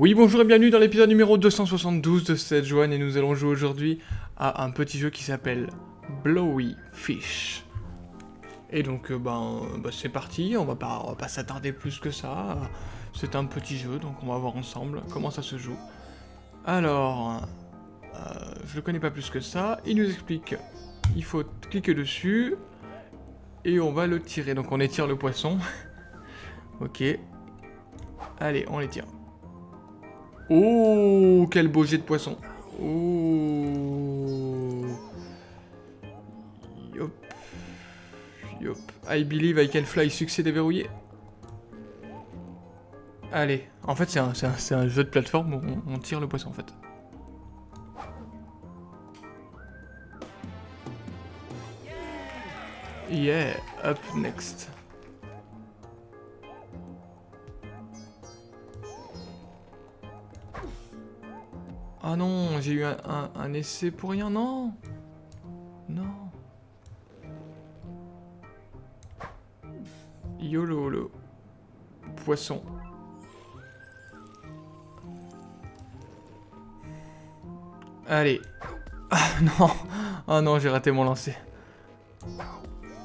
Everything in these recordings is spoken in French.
Oui, bonjour et bienvenue dans l'épisode numéro 272 de cette joie et nous allons jouer aujourd'hui à un petit jeu qui s'appelle Blowy Fish. Et donc, euh, ben, bah, c'est parti, on va pas, s'attarder plus que ça. C'est un petit jeu, donc on va voir ensemble comment ça se joue. Alors, je le connais pas plus que ça. Il nous explique, il faut cliquer dessus et on va le tirer. Donc on étire le poisson. ok. Allez, on l'étire. Oh, quel beau jet de poisson. Oh. Yop. Yop. I believe I can fly. Succès déverrouillé. Allez. En fait, c'est un, un, un, jeu de plateforme où on tire le poisson, en fait. Yeah, up next. Ah non, j'ai eu un, essai pour rien, non Non. YOLO, le poisson. Allez. Ah non Ah non, j'ai raté mon lancer.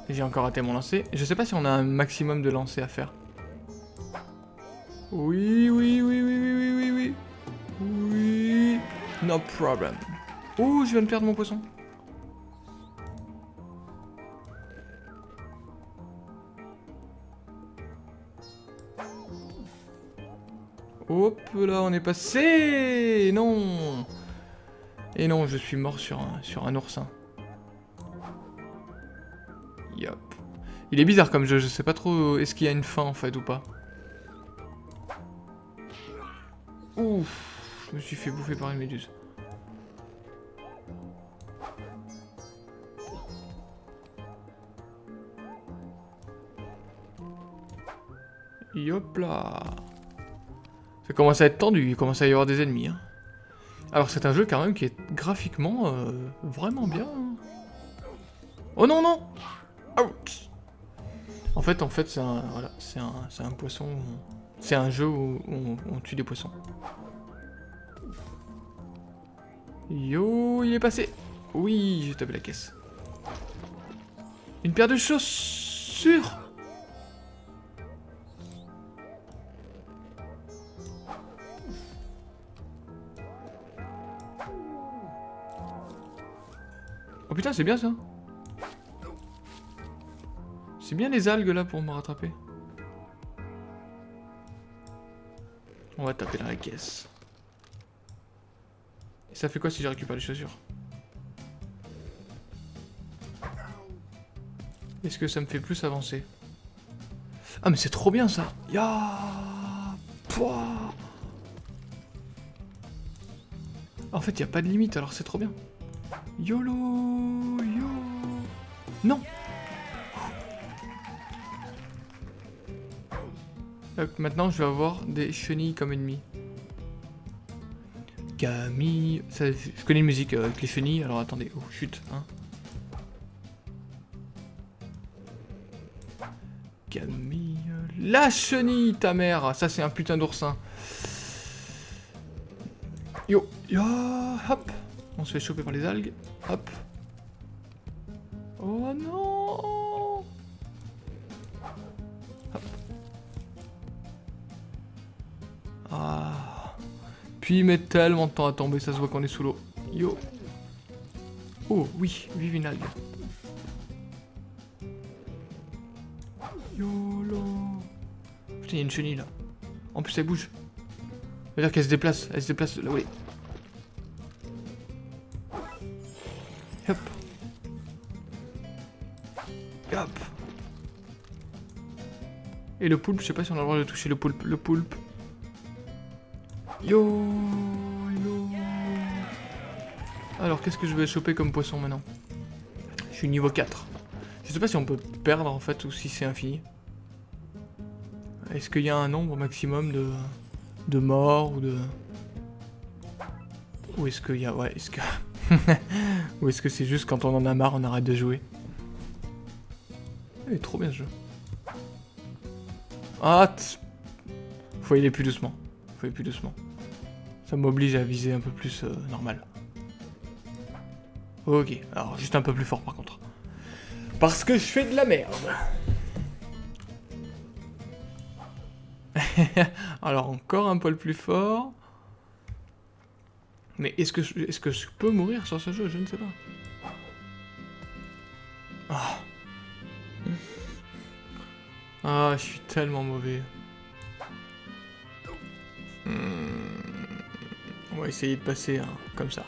J'ai encore raté mon lancer. Je sais pas si on a un maximum de lancers à faire. Oui, oui, oui, oui, oui, oui, oui, oui. Oui. No problem. Ouh, je viens de perdre mon poisson. Hop là, on est passé Non Et non, je suis mort sur un, sur un oursin. Il est bizarre comme jeu, je sais pas trop est-ce qu'il y a une fin en fait ou pas. Ouf, je me suis fait bouffer par une méduse. Yop là Ça commence à être tendu, il commence à y avoir des ennemis. Hein. Alors c'est un jeu quand même qui est graphiquement euh, vraiment bien. Hein. Oh non non Ouch En fait, en fait, c'est un, voilà, un, poisson. C'est un jeu où on, on, tue des poissons. Yo, il est passé. Oui, j'ai tapé la caisse. Une paire de chaussures. Oh putain, c'est bien ça. C'est bien les algues là pour me rattraper. On va taper dans la caisse. Et ça fait quoi si je récupère les chaussures? Est-ce que ça me fait plus avancer? Ah mais c'est trop bien ça Ya En fait, il a pas de limite, alors c'est trop bien. YOLO Yo Non Donc maintenant, je vais avoir des chenilles comme ennemis. Camille... Je connais une musique avec les chenilles, alors attendez. Oh, chute, hein. Camille... La chenille, ta mère Ça, c'est un putain d'oursin. Yo, yo, hop On se fait choper par les algues. Hop. Oh non il met tellement de temps à tomber, ça se voit qu'on est sous l'eau. Yo. Oh oui, vive une algue. YOLO. Putain, il y a une chenille là. En plus, elle bouge. Ça veut dire qu'elle se déplace. Elle se déplace là est. Hop. Hop. Et le poulpe, je sais pas si on a le droit de toucher le poulpe. Le poulpe. Yo. Alors, qu'est-ce que je vais choper comme poisson maintenant? Je suis niveau 4. Je sais pas si on peut perdre en fait ou si c'est infini. Est-ce qu'il y a un nombre maximum de, de morts ou de... Ou est-ce qu'il y a... Ouais, est-ce que... Ou est-ce que c'est juste quand on en a marre, on arrête de jouer? Il est trop bien ce jeu. Ah Faut y aller plus doucement. Faut y aller plus doucement. Ça m'oblige à viser un peu plus euh, normal. Ok, alors juste un peu plus fort par contre. Parce que je fais de la merde. alors encore un poil plus fort. Mais est-ce que, je, est que je peux mourir sur ce jeu? Je ne sais pas. Ah. Ah, je suis tellement mauvais. Hmm. On va essayer de passer hein, comme ça.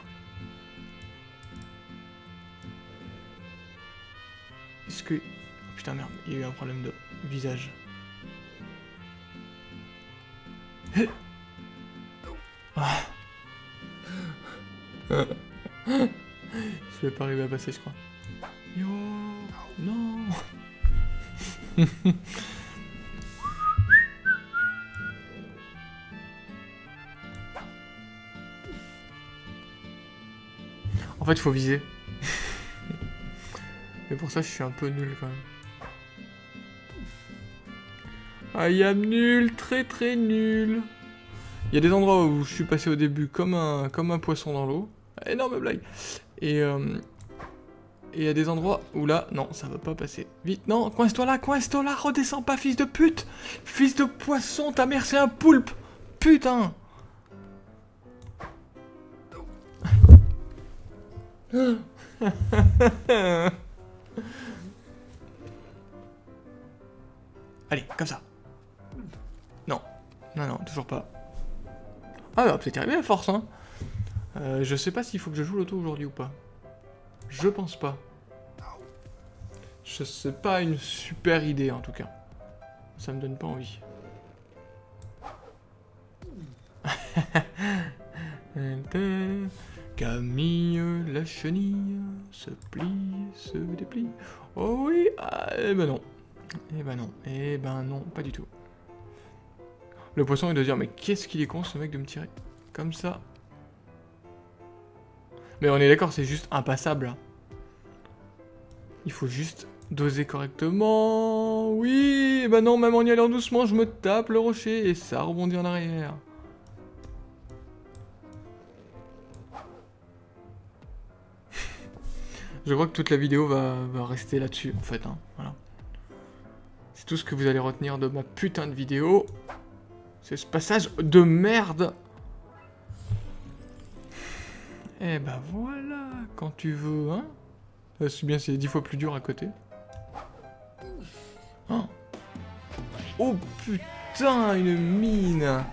Que... Oh, putain merde, il y a eu un problème de visage. Ah. je vais pas arriver à passer, je crois. Yo Non En fait, il faut viser. Mais pour ça, je suis un peu nul quand même. I am nul, très très nul. Il y a des endroits où je suis passé au début comme un, comme un poisson dans l'eau. Énorme blague. Et euh, il y a des endroits où là, non, ça va pas passer. Vite, non, coince-toi là, coince-toi là, redescends pas, fils de pute Fils de poisson, ta mère c'est un poulpe Putain Allez, comme ça. Non. Non, non, toujours pas. Ah, bah, peut-être à force, hein. Euh, je sais pas s'il faut que je joue l'auto aujourd'hui ou pas. Je pense pas. Je sais pas une super idée en tout cas. Ça me donne pas envie. Camille, la chenille, se plie, se déplie. Oh oui, ah, eh ben non. Eh ben non, eh ben non, pas du tout. Le poisson il doit dire, mais qu'est-ce qu'il est con ce mec de me tirer Comme ça, mais on est d'accord, c'est juste impassable. Il faut juste doser correctement. Oui, bah non, même en y allant doucement, je me tape le rocher et ça rebondit en arrière. Je crois que toute la vidéo va, rester là-dessus, en fait. Hein. Voilà. C'est tout ce que vous allez retenir de ma putain de vidéo. C'est ce passage de merde eh ben voilà, quand tu veux, hein C'est bien, c'est dix fois plus dur à côté. Oh. oh putain, une mine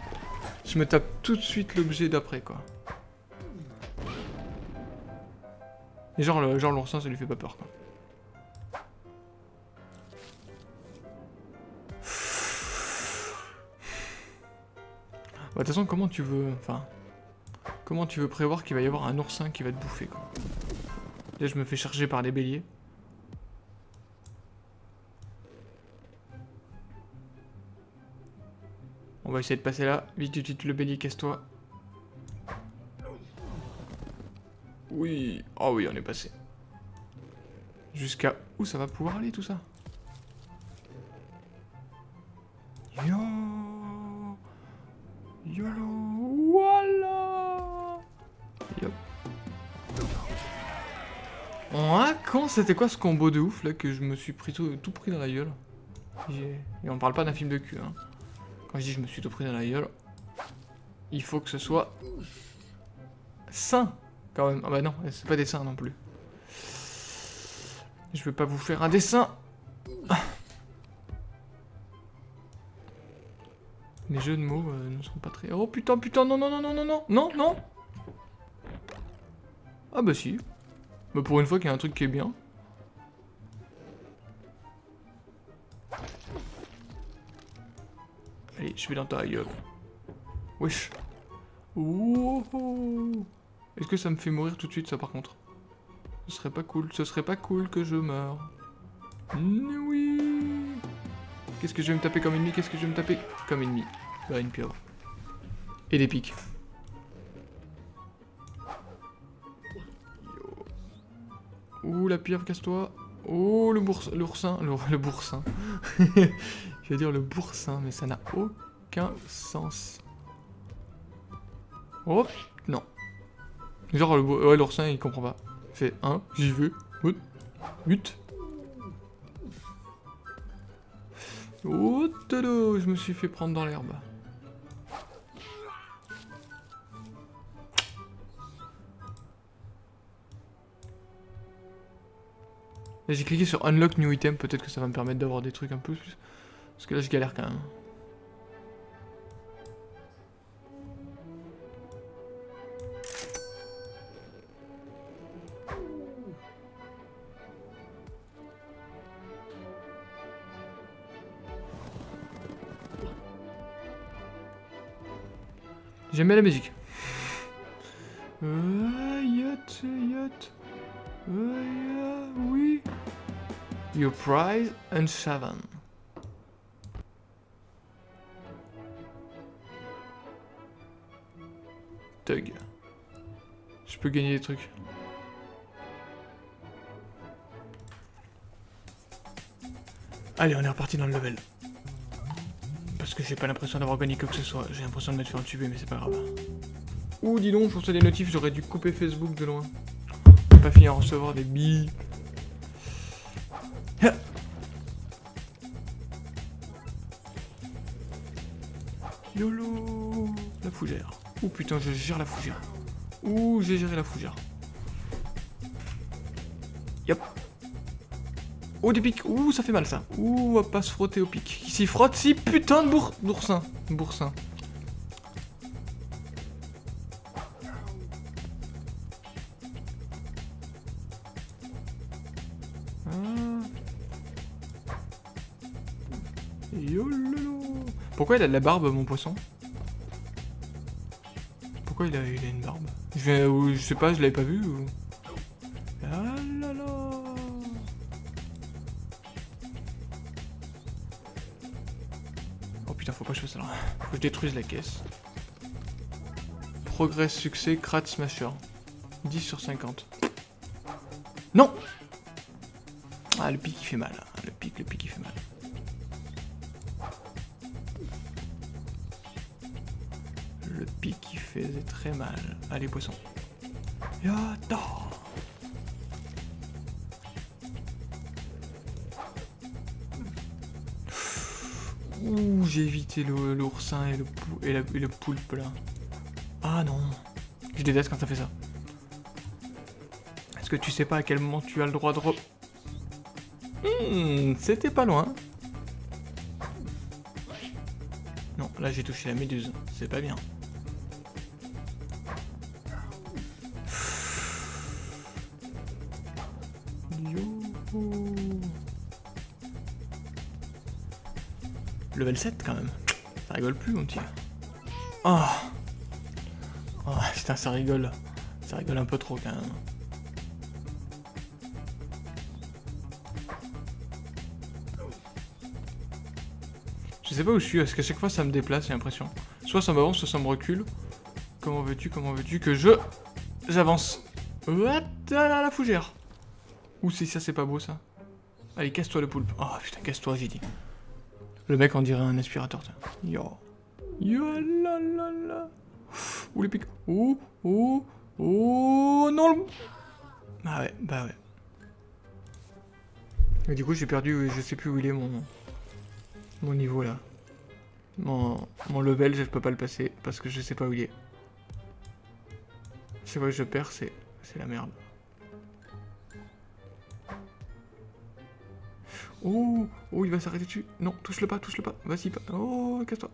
Je me tape tout de suite l'objet d'après, quoi. Et genre, l'oursin, ça lui fait pas peur, quoi. Bah, de toute façon, comment tu veux... Enfin, Comment tu veux prévoir qu'il va y avoir un oursin qui va te bouffer, quoi? Là, je me fais charger par des béliers. On va essayer de passer là. Vite, vite, vite, le bélier, casse-toi. Oui. Oh oui, on est passé. Jusqu'à où ça va pouvoir aller, tout ça? Yo. YOLO. Voilà. Ah, quand c'était quoi ce combo de ouf là que je me suis pris tout, pris dans la gueule? Et on parle pas d'un film de cul, hein. Quand je dis je me suis tout pris dans la gueule, il faut que ce soit sain quand même. Ah bah non, c'est pas des seins non plus. Je vais pas vous faire un dessin. Les jeux de mots euh, ne sont pas très... Oh putain, putain, non, non, non, non, non, non, non, non Ah bah si. Mais pour une fois qu'il y a un truc qui est bien. Allez, je vais dans ta gueule. Wesh. Est-ce que ça me fait mourir tout de suite, ça, par contre? Ce serait pas cool. Ce serait pas cool que je meure. Oui. Qu'est-ce que je vais me taper comme ennemi? Qu'est-ce que je vais me taper comme ennemi? Bah, une pieuvre. Et des pics. Ouh, la pieuvre, casse-toi. Oh, le boursin, l'oursin, le, le boursin. Je vais dire le boursin, mais ça n'a aucun sens. Oh, non. Genre, le, ouais, l'oursin, il comprend pas. Il fait 1, j'y vais. 8. Oh, tado, je me suis fait prendre dans l'herbe. J'ai cliqué sur Unlock New Item, peut-être que ça va me permettre d'avoir des trucs un peu plus... Parce que là, je galère quand même. J'aime bien la musique. Euh, yacht, yacht. Euh, oui. Your prize and seven. Tug. Je peux gagner des trucs. Allez, on est reparti dans le level. Parce que j'ai pas l'impression d'avoir gagné quoi que ce soit. J'ai l'impression de m'être fait entuber, mais c'est pas grave. Ouh, dis donc, je reçois des notifs, j'aurais dû couper Facebook de loin. Pas fini à recevoir des billes. YOLO La fougère. Ouh putain, je gère la fougère. Ouh, j'ai géré la fougère. Yop. Oh, des pics. Ouh, ça fait mal, ça. Ouh, on va pas se frotter au pic. Qui s'y frotte Si, putain de bour... boursin. Boursin. Ah. Pourquoi il a de la barbe, mon poisson? Pourquoi il a, il une barbe? Je, sais pas, je l'avais pas vu ou... Ah là là putain, faut pas que je fasse ça là. Faut que je détruise la caisse. Progrès, succès, Krat Smasher. 10 sur 50. Non Ah, le pic il fait mal. Hein. Le pic, le pic il fait mal. Le pic il faisait très mal. Allez, poisson. Yata Ouh, j'ai évité l'oursin et, le, et, et le poulpe là. Ah non. Je déteste quand ça fait ça. Est-ce que tu sais pas à quel moment tu as le droit de re... Hmm, c'était pas loin. Non, là j'ai touché la méduse. C'est pas bien. Level 7 quand même. Ça rigole plus mon petit. Oh Oh putain ça rigole. Ça rigole un peu trop quand même. Je sais pas où je suis, parce qu'à chaque fois ça me déplace, j'ai l'impression. Soit ça m'avance, soit ça me recule. Comment veux-tu, comment veux-tu que je... J'avance? What la fougère Ouh c'est ça, c'est pas beau ça. Allez, casse-toi le poulpe. Oh putain, casse-toi, j'ai dit. Le mec, on dirait un aspirateur. Yo. Yo la la la. Ouh, les pics. Ouh, ouh, ouh, non le... Bah ouais, bah ouais. Et du coup, j'ai perdu, je sais plus où il est mon... Mon niveau, là. Mon, mon level, je peux pas le passer, parce que je sais pas où il est. Je sais pas que je perds, c'est la merde. Oh, oh, il va s'arrêter dessus. Non, touche-le pas, touche-le pas. Vas-y, pas. Oh, casse-toi.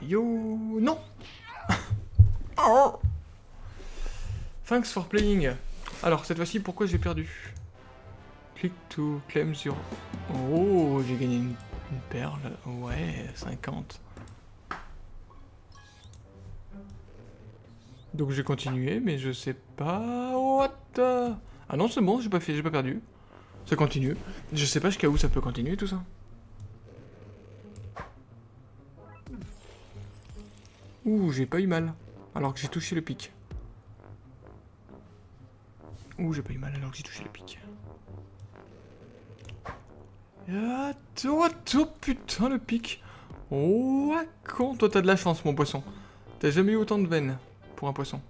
Yo, non. oh. Thanks for playing. Alors, cette fois-ci, pourquoi j'ai perdu? Click to claim sur... Oh, j'ai gagné une, une perle. Ouais, 50. Donc j'ai continué, mais je sais pas... What Ah non, c'est bon, j'ai pas pas perdu. Ça continue. Je sais pas jusqu'à où ça peut continuer tout ça. Ouh, j'ai pas eu mal. alors que j'ai touché le pic. Ouh, j'ai pas eu mal alors que j'ai touché le pic. Attends, attends, putain, le pic. Oh, con, toi t'as de la chance, mon poisson. T'as jamais eu autant de veines pour un poisson.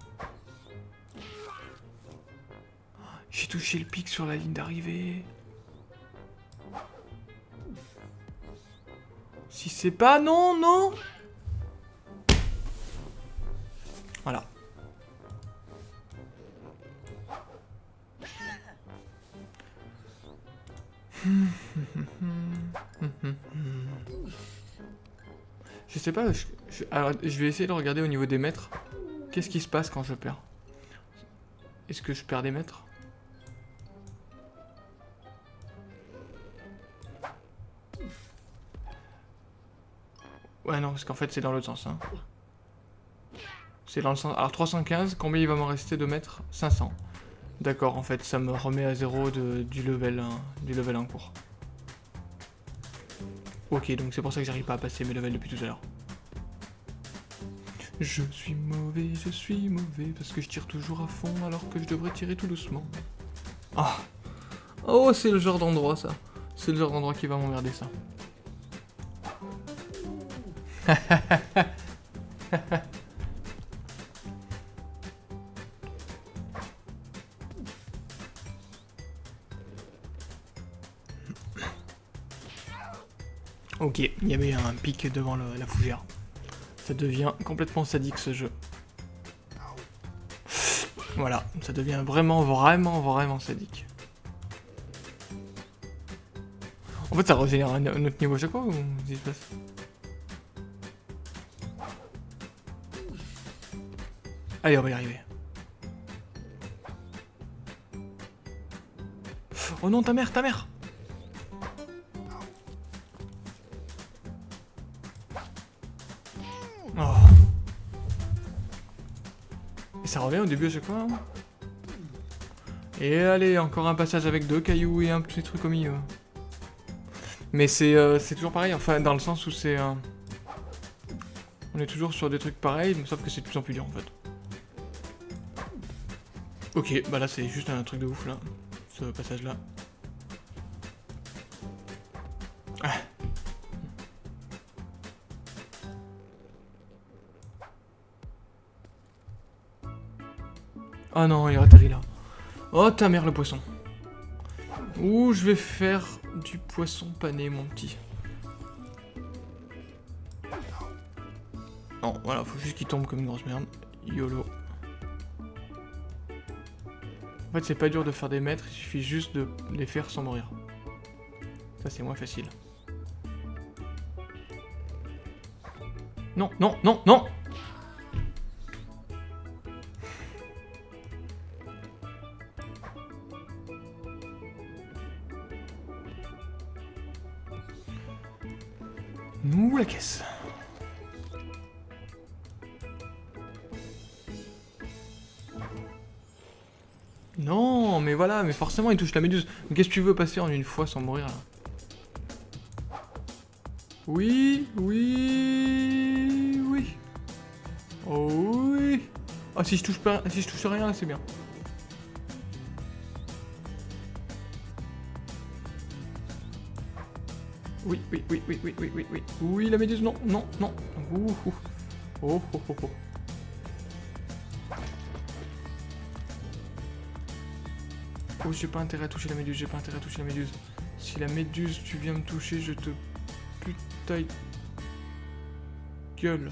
J'ai touché le pic sur la ligne d'arrivée. Si c'est pas... Non, non Voilà. Je sais pas, je, alors je vais essayer de regarder au niveau des mètres. Qu'est-ce qui se passe quand je perds? Est-ce que je perds des mètres? Ouais non, parce qu'en fait c'est dans l'autre sens. Hein. C'est dans le sens... Alors 315, combien il va m'en rester de mètres? 500. D'accord, en fait ça me remet à zéro de, du, level, du level en cours. Ok, donc c'est pour ça que j'arrive pas à passer mes levels depuis tout à l'heure. Je suis mauvais, je suis mauvais, parce que je tire toujours à fond alors que je devrais tirer tout doucement. Ah Oh, c'est le genre d'endroit, ça. C'est le genre d'endroit qui va m'emmerder, ça. Ok, il y avait un pic devant la fougère. Ça devient complètement sadique ce jeu. Voilà, ça devient vraiment, vraiment, vraiment sadique. En fait, ça régénère un, autre niveau à chaque fois ou se passe? Allez, on va y arriver. Oh non, ta mère, ta mère ça revient au début à chaque fois. Hein. Et allez, encore un passage avec deux cailloux et un petit truc au milieu. Mais euh, c'est toujours pareil, enfin dans le sens où c'est... Euh, on est toujours sur des trucs pareils, sauf que c'est de plus en plus dur en fait. Ok, bah là c'est juste un truc de ouf là, ce passage Ah non, il a atterri là. Oh ta mère le poisson. Ouh, je vais faire du poisson pané, mon petit. Non, voilà, faut juste qu'il tombe comme une grosse merde. YOLO. En fait, c'est pas dur de faire des mètres, il suffit juste de les faire sans mourir. Ça, c'est moins facile. Non, non, non, non Non, mais voilà, mais forcément il touche la méduse. Qu'est-ce que tu veux passer en une fois sans mourir là? Oui, oui, oui. Oh oui. Ah si je touche pas, si je touche rien, c'est bien. Oui, oui, oui, oui, oui, oui, oui, oui. Oui, la méduse, non, non, non. Ouh. Oh, oh, oh, oh. Oh, j'ai pas intérêt à toucher la méduse, j'ai pas intérêt à toucher la méduse. Si la méduse, tu viens me toucher, je te... Putain... Gueule.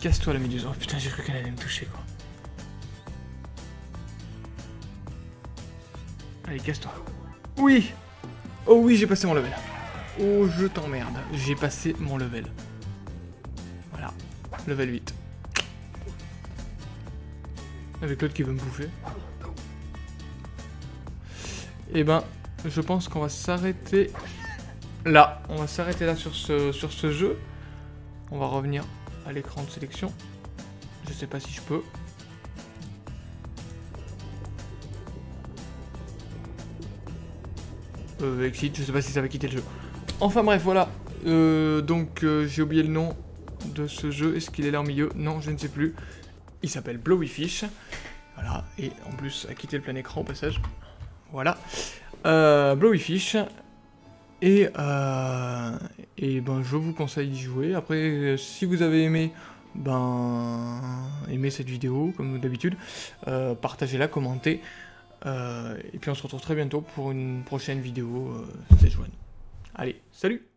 Casse-toi la méduse. Oh putain, j'ai cru qu'elle allait me toucher, quoi. Allez, casse-toi. Oui Oh oui, j'ai passé mon level. Oh, je t'emmerde. J'ai passé mon level. Voilà. Level 8. Avec l'autre qui veut me bouffer. Eh ben, je pense qu'on va s'arrêter là. On va s'arrêter là sur ce, sur ce jeu. On va revenir à l'écran de sélection. Je sais pas si je peux. Euh, exit, je sais pas si ça va quitter le jeu. Enfin bref, voilà. Euh, donc euh, j'ai oublié le nom. de ce jeu. Est-ce qu'il est là au milieu? Non, je ne sais plus. Il s'appelle Blowy Fish. Et en plus, a quitté le plein écran au passage. Voilà. Euh. Et, euh, et ben, je vous conseille d'y jouer. Après, si vous avez aimé, ben, aimez cette vidéo, comme d'habitude, euh, partagez-la, commentez. Euh, et puis on se retrouve très bientôt pour une prochaine vidéo euh, Allez, salut